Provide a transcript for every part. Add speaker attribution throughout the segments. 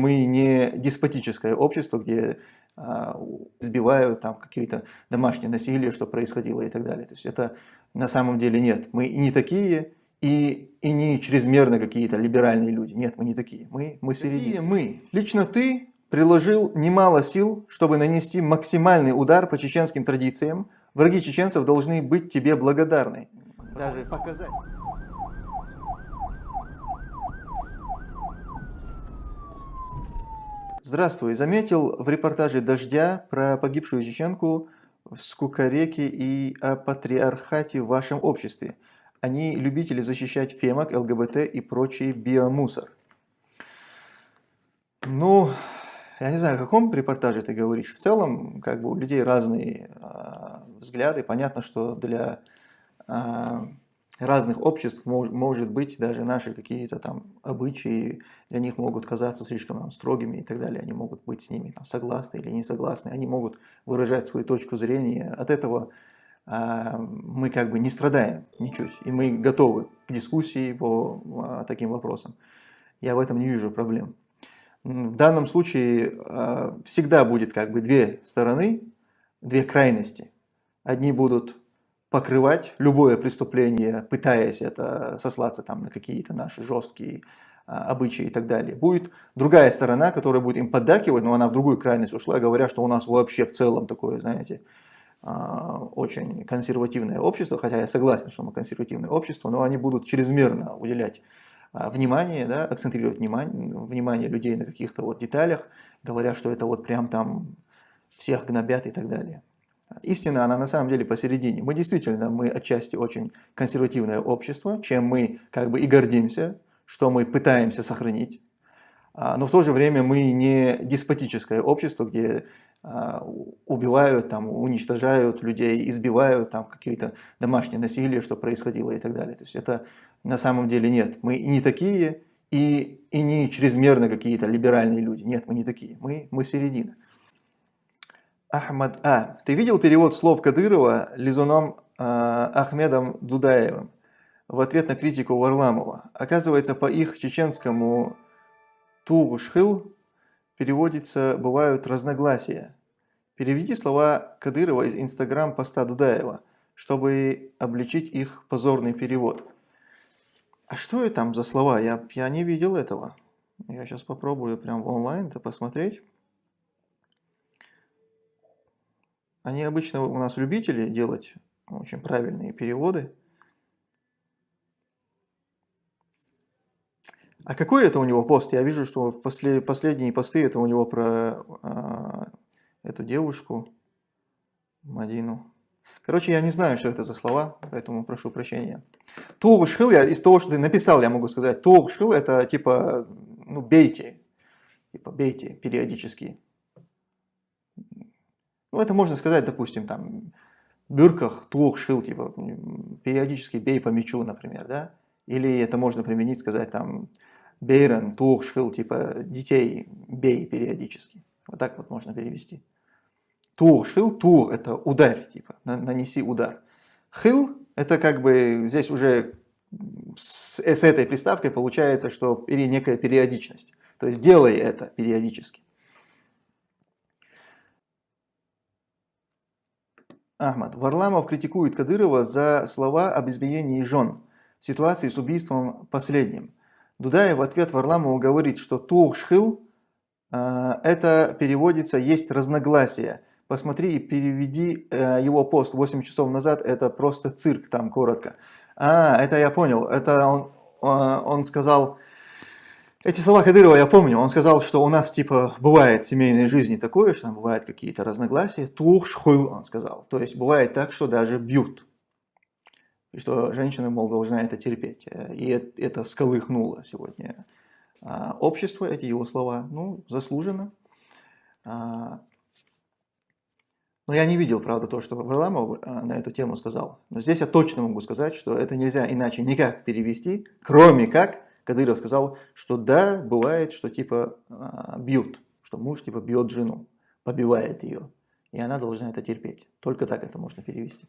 Speaker 1: мы не деспотическое общество, где а, сбивают там какие-то домашние насилия, что происходило и так далее. То есть это на самом деле нет. Мы не такие, и, и не чрезмерно какие-то либеральные люди. Нет, мы не такие. Мы, мы середине. мы? Лично ты приложил немало сил, чтобы нанести максимальный удар по чеченским традициям. Враги чеченцев должны быть тебе благодарны. Даже показать. Здравствуй. Заметил в репортаже «Дождя» про погибшую чеченку в Скукареке и о патриархате в вашем обществе. Они любители защищать фемок, ЛГБТ и прочий биомусор. Ну, я не знаю, о каком репортаже ты говоришь. В целом, как бы у людей разные э, взгляды. Понятно, что для э, разных обществ мож, может быть даже наши какие-то там обычаи для них могут казаться слишком там, строгими и так далее. Они могут быть с ними там, согласны или не согласны. Они могут выражать свою точку зрения. От этого а, мы как бы не страдаем ничуть, и мы готовы к дискуссии по а, таким вопросам. Я в этом не вижу проблем. В данном случае а, всегда будет как бы две стороны, две крайности. Одни будут покрывать любое преступление, пытаясь это сослаться там на какие-то наши жесткие обычаи и так далее. Будет другая сторона, которая будет им поддакивать, но она в другую крайность ушла, говоря, что у нас вообще в целом такое, знаете, а, очень консервативное общество, хотя я согласен, что мы консервативное общество, но они будут чрезмерно уделять а, внимание, да, акцентрировать внимание, внимание людей на каких-то вот деталях, говоря, что это вот прям там всех гнобят и так далее. Истина, она на самом деле посередине. Мы действительно, мы отчасти очень консервативное общество, чем мы как бы и гордимся, что мы пытаемся сохранить. А, но в то же время мы не деспотическое общество, где а, убивают, там, уничтожают людей, избивают, там какие-то домашние насилия, что происходило и так далее. То есть это на самом деле нет. Мы не такие и, и не чрезмерно какие-то либеральные люди. Нет, мы не такие. Мы, мы середина. Ахмад А. Ты видел перевод слов Кадырова Лизуном э, Ахмедом Дудаевым в ответ на критику Варламова? Оказывается, по их чеченскому Тугушхил переводится «бывают разногласия». Переведи слова Кадырова из инстаграм-поста Дудаева, чтобы обличить их позорный перевод. А что это там за слова? Я, я не видел этого. Я сейчас попробую прям в онлайн это посмотреть. Они обычно у нас любители делать очень правильные переводы. А какой это у него пост? Я вижу, что в после, последние посты это у него про а, эту девушку, Мадину. Короче, я не знаю, что это за слова, поэтому прошу прощения. Тугшхил, я из того, что ты написал, я могу сказать, тугшхил это типа, ну, бейте, типа бейте периодически. Ну, это можно сказать, допустим, там, бюрках тугшхил, типа, периодически бей по мячу, например, да? Или это можно применить, сказать, там, Бейрен, тух, шхил, типа детей бей периодически. Вот так вот можно перевести. Тур, шил, тур – это удар, типа, нанеси удар. Хил – это как бы здесь уже с, с этой приставкой получается, что некая периодичность. То есть делай это периодически. Ахмад. Варламов критикует Кадырова за слова об избиении жен в ситуации с убийством последним. Дудаев в ответ Варламову говорит, что Тухшхил э, это переводится «есть разногласия». Посмотри и переведи э, его пост 8 часов назад, это просто цирк там коротко. А, это я понял, это он, э, он сказал, эти слова Кадырова я помню, он сказал, что у нас типа бывает в семейной жизни такое, что там бывают какие-то разногласия, тухшхил он сказал, то есть бывает так, что даже бьют и что женщина, мол, должна это терпеть. И это сколыхнуло сегодня а, общество, эти его слова, ну, заслуженно. А, но я не видел, правда, то, что Варламов а, на эту тему сказал. Но здесь я точно могу сказать, что это нельзя иначе никак перевести, кроме как Кадыров сказал, что да, бывает, что типа бьют, что муж типа бьет жену, побивает ее, и она должна это терпеть. Только так это можно перевести.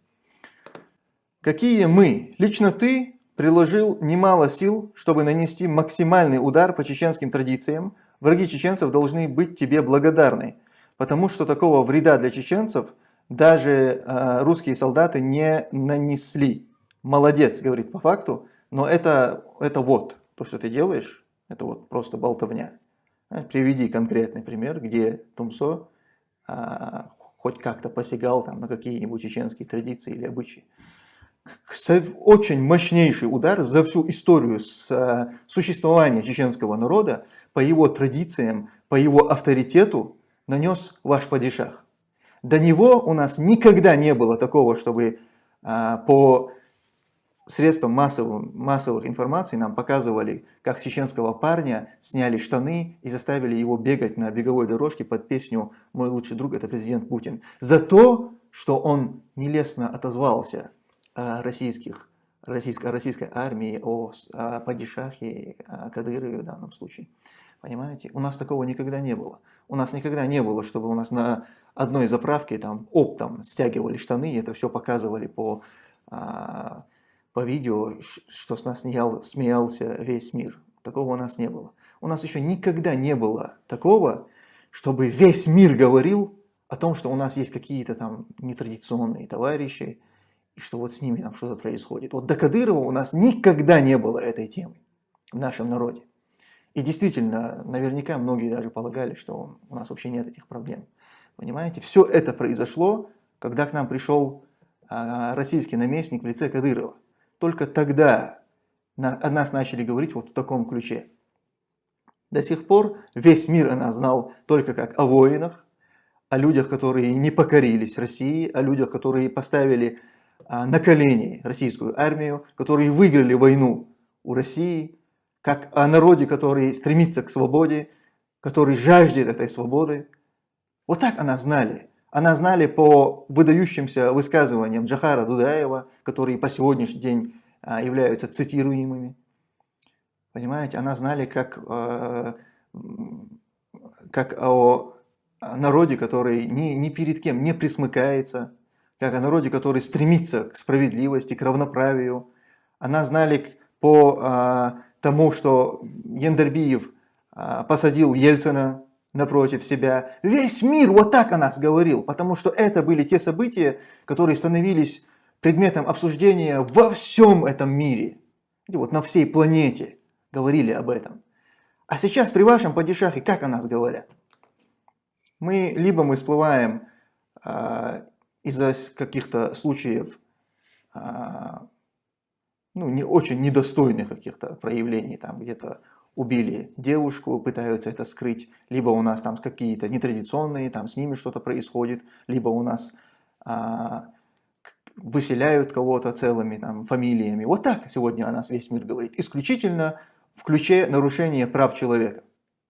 Speaker 1: Какие мы? Лично ты приложил немало сил, чтобы нанести максимальный удар по чеченским традициям. Враги чеченцев должны быть тебе благодарны, потому что такого вреда для чеченцев даже э, русские солдаты не нанесли. Молодец, говорит по факту, но это, это вот, то, что ты делаешь, это вот просто болтовня. Приведи конкретный пример, где Тумсо а, хоть как-то посягал там, на какие-нибудь чеченские традиции или обычаи. Очень мощнейший удар за всю историю а, существования чеченского народа по его традициям, по его авторитету нанес ваш падишах. До него у нас никогда не было такого, чтобы а, по средством массовых, массовых информации нам показывали, как чеченского парня сняли штаны и заставили его бегать на беговой дорожке под песню «Мой лучший друг – это президент Путин». За то, что он нелестно отозвался о российских, российской, российской армии, о, о падишахе, о Кадырове в данном случае. Понимаете? У нас такого никогда не было. У нас никогда не было, чтобы у нас на одной заправке там оптом стягивали штаны и это все показывали по а, по видео, что с нас смеял, смеялся весь мир. Такого у нас не было. У нас еще никогда не было такого, чтобы весь мир говорил о том, что у нас есть какие-то там нетрадиционные товарищи, и что вот с ними там что-то происходит. Вот до Кадырова у нас никогда не было этой темы в нашем народе. И действительно, наверняка многие даже полагали, что у нас вообще нет этих проблем. Понимаете, все это произошло, когда к нам пришел а, российский наместник в лице Кадырова. Только тогда о нас начали говорить вот в таком ключе. До сих пор весь мир о нас знал только как о воинах, о людях, которые не покорились России, о людях, которые поставили а, на колени российскую армию, которые выиграли войну у России, как о народе, который стремится к свободе, который жаждет этой свободы. Вот так она знали. Она знали по выдающимся высказываниям Джахара Дудаева, которые по сегодняшний день а, являются цитируемыми. Понимаете, она знали как, э, как о народе, который ни, ни перед кем не присмыкается, как о народе, который стремится к справедливости, к равноправию. Она знали по а, тому, что Ендербиев а, посадил Ельцина напротив себя. Весь мир вот так о нас говорил, потому что это были те события, которые становились предметом обсуждения во всем этом мире. Вот на всей планете говорили об этом. А сейчас при вашем падишахе как о нас говорят? Мы либо мы всплываем а, из-за каких-то случаев а, ну, не очень недостойных каких-то проявлений, там где-то убили девушку, пытаются это скрыть, либо у нас там какие-то нетрадиционные, там с ними что-то происходит, либо у нас а, выселяют кого-то целыми там, фамилиями. Вот так сегодня о нас весь мир говорит. Исключительно в ключе нарушения прав человека,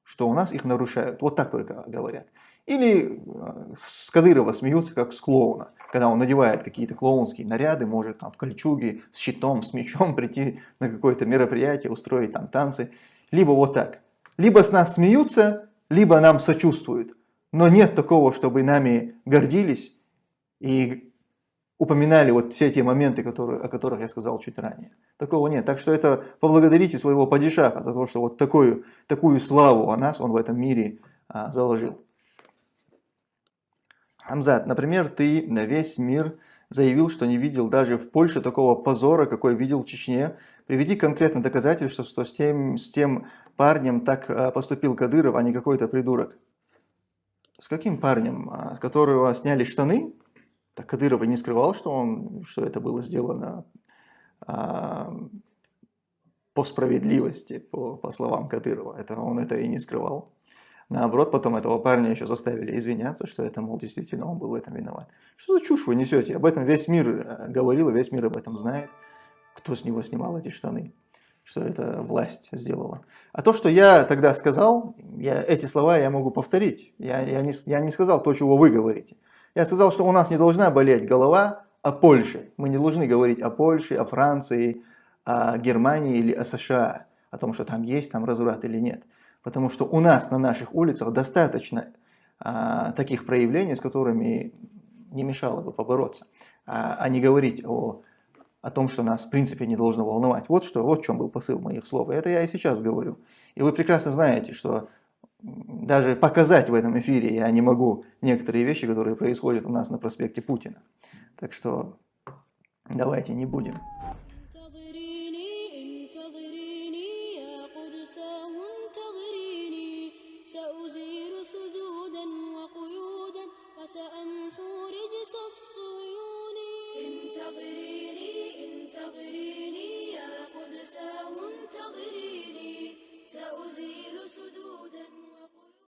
Speaker 1: что у нас их нарушают. Вот так только говорят. Или э, с Кадырова смеются, как с клоуна, когда он надевает какие-то клоунские наряды, может там в кольчуге, с щитом, с мечом прийти на какое-то мероприятие, устроить там танцы. Либо вот так. Либо с нас смеются, либо нам сочувствуют. Но нет такого, чтобы нами гордились и упоминали вот все те моменты, которые, о которых я сказал чуть ранее. Такого нет. Так что это поблагодарите своего падишаха за то, что вот такую, такую славу о нас он в этом мире а, заложил. Хамзат, например, ты на весь мир заявил, что не видел даже в Польше такого позора, какой видел в Чечне. Приведи конкретно доказательства, что с тем, с тем парнем так а, поступил Кадыров, а не какой-то придурок. С каким парнем? А, с которого сняли штаны? Так Кадыров и не скрывал, что, он, что это было сделано а, по справедливости, по, по словам Кадырова. Это, он это и не скрывал. Наоборот, потом этого парня еще заставили извиняться, что это, мол, действительно он был в этом виноват. Что за чушь вы несете? Об этом весь мир э, говорил, весь мир об этом знает. Кто с него снимал эти штаны? Что это власть сделала. А то, что я тогда сказал, я, эти слова я могу повторить. Я, я, не, я не сказал то, чего вы говорите. Я сказал, что у нас не должна болеть голова о Польше. Мы не должны говорить о Польше, о Франции, о Германии или о США, о том, что там есть там разврат или нет. Потому что у нас на наших улицах достаточно а, таких проявлений, с которыми не мешало бы побороться, а, а не говорить о о том, что нас в принципе не должно волновать. Вот что, вот в чем был посыл моих слов. И это я и сейчас говорю. И вы прекрасно знаете, что даже показать в этом эфире я не могу некоторые вещи, которые происходят у нас на проспекте Путина. Так что давайте не будем